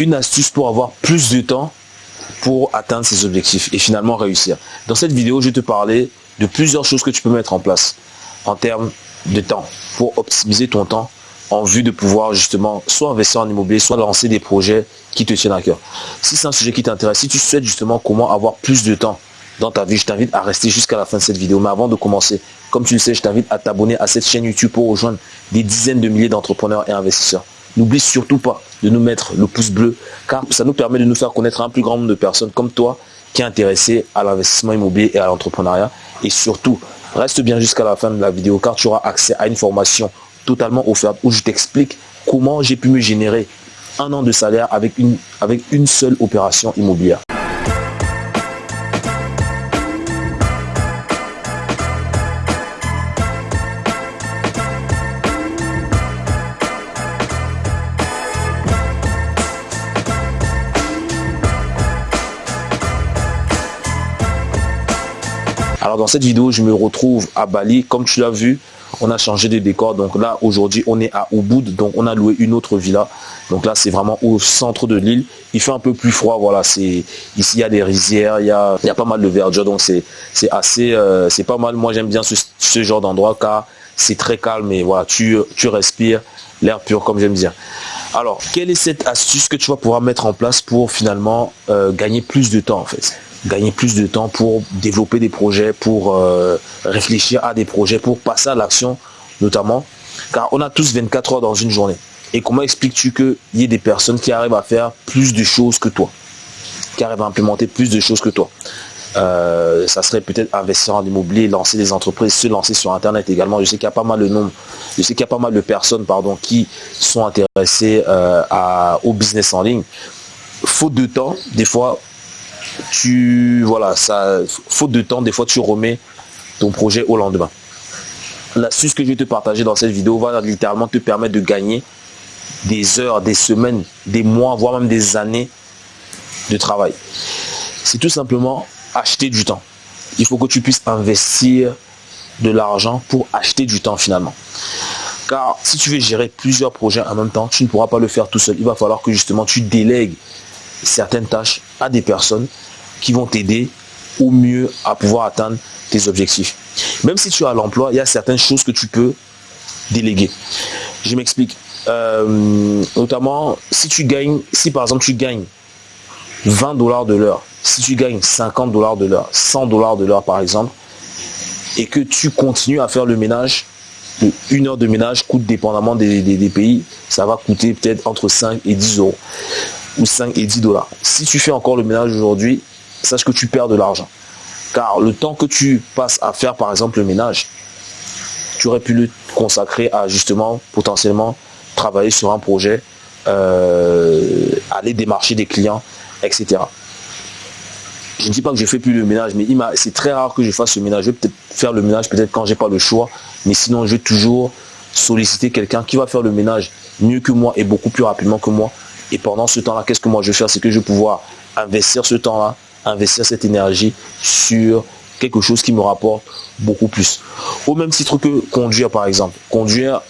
une astuce pour avoir plus de temps pour atteindre ses objectifs et finalement réussir. Dans cette vidéo, je vais te parler de plusieurs choses que tu peux mettre en place en termes de temps pour optimiser ton temps en vue de pouvoir justement soit investir en immobilier, soit lancer des projets qui te tiennent à cœur. Si c'est un sujet qui t'intéresse, si tu souhaites justement comment avoir plus de temps dans ta vie, je t'invite à rester jusqu'à la fin de cette vidéo. Mais avant de commencer, comme tu le sais, je t'invite à t'abonner à cette chaîne YouTube pour rejoindre des dizaines de milliers d'entrepreneurs et investisseurs. N'oublie surtout pas de nous mettre le pouce bleu, car ça nous permet de nous faire connaître un plus grand nombre de personnes comme toi qui est intéressé à l'investissement immobilier et à l'entrepreneuriat. Et surtout, reste bien jusqu'à la fin de la vidéo, car tu auras accès à une formation totalement offerte où je t'explique comment j'ai pu me générer un an de salaire avec une, avec une seule opération immobilière. Alors dans cette vidéo, je me retrouve à Bali. Comme tu l'as vu, on a changé de décor. Donc là, aujourd'hui, on est à Ubud. Donc on a loué une autre villa. Donc là, c'est vraiment au centre de l'île. Il fait un peu plus froid. Voilà, c'est ici, il y a des rizières, il y a, il y a pas mal de verdure. Donc c'est assez, euh, c'est pas mal. Moi, j'aime bien ce, genre d'endroit car c'est très calme et voilà, tu, tu respires l'air pur comme j'aime dire. Alors, quelle est cette astuce que tu vas pouvoir mettre en place pour finalement euh, gagner plus de temps en fait? Gagner plus de temps pour développer des projets, pour euh, réfléchir à des projets, pour passer à l'action notamment. Car on a tous 24 heures dans une journée. Et comment expliques-tu qu'il y ait des personnes qui arrivent à faire plus de choses que toi? Qui arrivent à implémenter plus de choses que toi? Euh, ça serait peut-être investir en immobilier, lancer des entreprises, se lancer sur Internet également. Je sais qu'il y a pas mal de nombre, je sais qu'il y a pas mal de personnes pardon, qui sont intéressées euh, au business en ligne. Faute de temps, des fois, tu voilà, ça, faute de temps, des fois tu remets ton projet au lendemain. L'astuce que je vais te partager dans cette vidéo va littéralement te permettre de gagner des heures, des semaines, des mois, voire même des années de travail. C'est tout simplement acheter du temps. Il faut que tu puisses investir de l'argent pour acheter du temps finalement. Car si tu veux gérer plusieurs projets en même temps, tu ne pourras pas le faire tout seul. Il va falloir que justement tu délègues certaines tâches à des personnes qui vont t'aider au mieux à pouvoir atteindre tes objectifs. Même si tu as l'emploi, il y a certaines choses que tu peux déléguer. Je m'explique. Euh, notamment, si tu gagnes, si par exemple tu gagnes 20 dollars de l'heure, si tu gagnes 50 dollars de l'heure, 100 dollars de l'heure par exemple, et que tu continues à faire le ménage, une heure de ménage coûte dépendamment des, des pays, ça va coûter peut-être entre 5 et 10 euros ou 5 et 10 dollars. Si tu fais encore le ménage aujourd'hui, sache que tu perds de l'argent. Car le temps que tu passes à faire par exemple le ménage, tu aurais pu le consacrer à justement potentiellement travailler sur un projet, euh, aller démarcher des clients, etc. Je ne dis pas que je fais plus le ménage, mais c'est très rare que je fasse le ménage. Je vais peut-être faire le ménage peut-être quand j'ai pas le choix, mais sinon je vais toujours solliciter quelqu'un qui va faire le ménage mieux que moi et beaucoup plus rapidement que moi et pendant ce temps-là, qu'est-ce que moi je vais faire? C'est que je vais pouvoir investir ce temps-là, investir cette énergie sur quelque chose qui me rapporte beaucoup plus. Au même titre que conduire, par exemple. Conduire,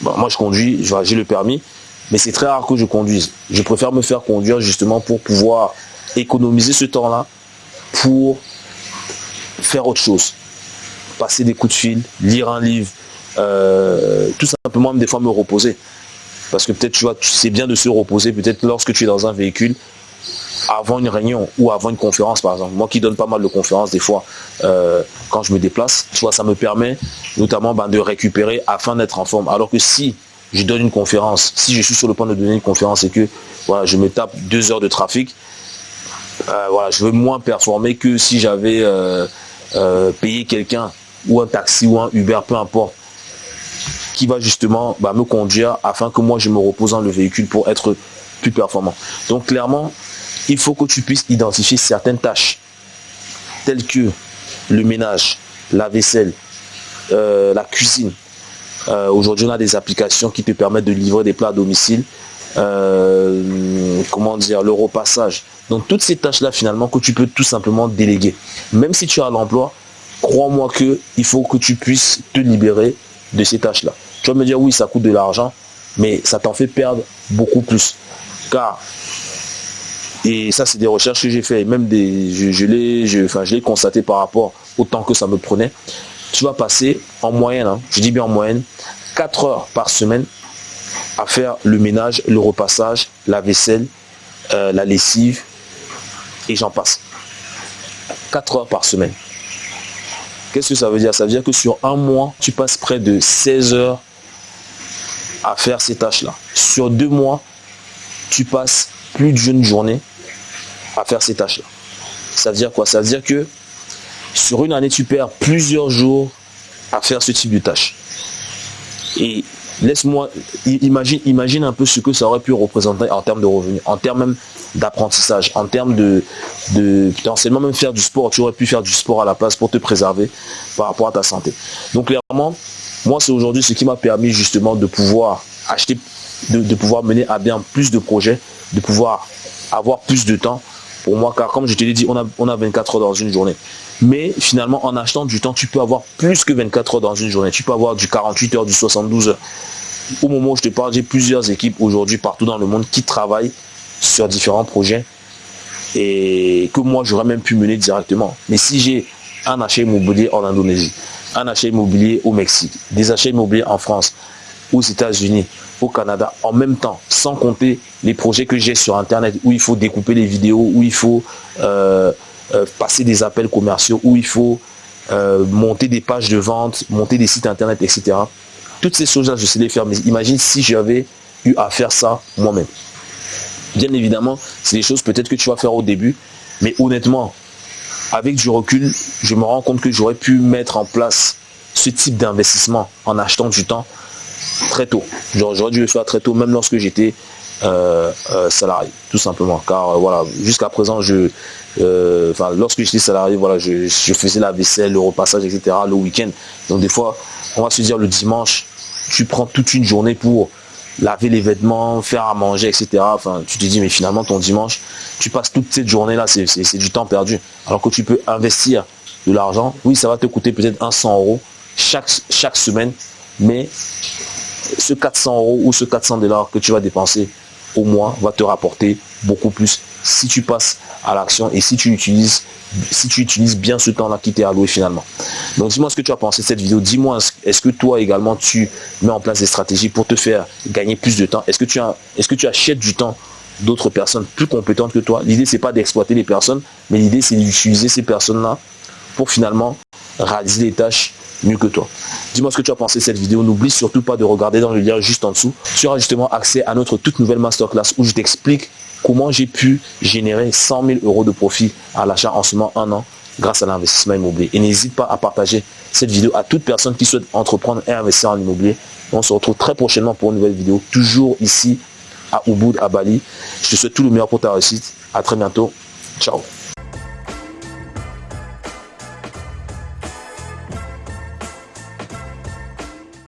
moi je conduis, j'ai le permis, mais c'est très rare que je conduise. Je préfère me faire conduire justement pour pouvoir économiser ce temps-là pour faire autre chose. Passer des coups de fil, lire un livre, euh, tout simplement des fois me reposer. Parce que peut-être, tu vois, c'est bien de se reposer, peut-être lorsque tu es dans un véhicule, avant une réunion ou avant une conférence, par exemple. Moi qui donne pas mal de conférences, des fois, euh, quand je me déplace, vois, ça me permet notamment ben, de récupérer afin d'être en forme. Alors que si je donne une conférence, si je suis sur le point de donner une conférence et que voilà, je me tape deux heures de trafic, euh, voilà, je veux moins performer que si j'avais euh, payé quelqu'un ou un taxi ou un Uber, peu importe, qui va justement bah, me conduire afin que moi je me repose dans le véhicule pour être plus performant. Donc clairement, il faut que tu puisses identifier certaines tâches telles que le ménage, la vaisselle, euh, la cuisine. Euh, aujourd'hui, on a des applications qui te permettent de livrer des plats à domicile. Euh, comment dire, le repassage. Donc toutes ces tâches-là, finalement, que tu peux tout simplement déléguer. Même si tu as l'emploi, crois-moi que il faut que tu puisses te libérer de ces tâches-là. Tu vas me dire, oui, ça coûte de l'argent, mais ça t'en fait perdre beaucoup plus. Car Et ça, c'est des recherches que j'ai fait même des, je, je l'ai enfin, constaté par rapport au temps que ça me prenait. Tu vas passer en moyenne, hein, je dis bien en moyenne, 4 heures par semaine à faire le ménage, le repassage, la vaisselle, euh, la lessive et j'en passe. 4 heures par semaine. Qu'est-ce que ça veut dire? Ça veut dire que sur un mois, tu passes près de 16 heures à faire ces tâches-là. Sur deux mois, tu passes plus d'une journée à faire ces tâches-là. Ça veut dire quoi? Ça veut dire que sur une année, tu perds plusieurs jours à faire ce type de tâches. Et laisse-moi, imagine, un peu ce que ça aurait pu représenter en termes de revenus, en termes même d'apprentissage, en termes de, de potentiellement même faire du sport. Tu aurais pu faire du sport à la place pour te préserver par rapport à ta santé. Donc clairement, moi c'est aujourd'hui ce qui m'a permis justement de pouvoir acheter, de, pouvoir mener à bien plus de projets, de pouvoir avoir plus de temps pour moi, car comme je te l'ai dit, on a, on a 24 heures dans une journée. Mais finalement, en achetant du temps, tu peux avoir plus que 24 heures dans une journée. Tu peux avoir du 48 heures, du 72 heures. Au moment où je te parle, j'ai plusieurs équipes aujourd'hui partout dans le monde qui travaillent sur différents projets et que moi, j'aurais même pu mener directement. Mais si j'ai un achat immobilier en Indonésie, un achat immobilier au Mexique, des achats immobiliers en France, aux États-Unis, au Canada, en même temps, sans compter les projets que j'ai sur Internet où il faut découper les vidéos, où il faut euh, euh, passer des appels commerciaux, où il faut euh, monter des pages de vente, monter des sites Internet, etc. Toutes ces choses-là, je sais les faire, mais imagine si j'avais eu à faire ça moi-même. Bien évidemment, c'est des choses peut-être que tu vas faire au début, mais honnêtement, avec du recul, je me rends compte que j'aurais pu mettre en place ce type d'investissement en achetant du temps très tôt. J'aurais dû le faire très tôt, même lorsque j'étais euh, euh, salarié, tout simplement. Car euh, voilà, jusqu'à présent, je, enfin, lorsque j'étais salarié, voilà, je, faisais la vaisselle, le repassage, etc. le week-end. Donc des fois, on va se dire le dimanche, tu prends toute une journée pour laver les vêtements, faire à manger, etc. Enfin, tu te dis, mais finalement, ton dimanche, tu passes toute cette journée-là, c'est du temps perdu. Alors que tu peux investir de l'argent. Oui, ça va te coûter peut-être un 100 euros chaque, chaque semaine, mais ce 400 euros ou ce 400 dollars que tu vas dépenser au mois va te rapporter beaucoup plus si tu passes à l'action et si tu utilises si tu utilises bien ce temps-là qui t'est alloué finalement. Donc dis-moi ce que tu as pensé de cette vidéo. Dis-moi, est-ce que toi également tu mets en place des stratégies pour te faire gagner plus de temps? Est-ce que tu as, est-ce que tu achètes du temps d'autres personnes plus compétentes que toi? L'idée c'est pas d'exploiter les personnes, mais l'idée c'est d'utiliser ces personnes-là pour finalement réaliser des tâches mieux que toi. Dis-moi ce que tu as pensé de cette vidéo. N'oublie surtout pas de regarder dans le lien juste en dessous. Tu auras justement accès à notre toute nouvelle masterclass où je t'explique comment j'ai pu générer 100 000 euros de profit à l'achat en seulement un an grâce à l'investissement immobilier. Et n'hésite pas à partager cette vidéo à toute personne qui souhaite entreprendre et investir en immobilier. On se retrouve très prochainement pour une nouvelle vidéo, toujours ici à Ubud, à Bali. Je te souhaite tout le meilleur pour ta réussite. À très bientôt. Ciao.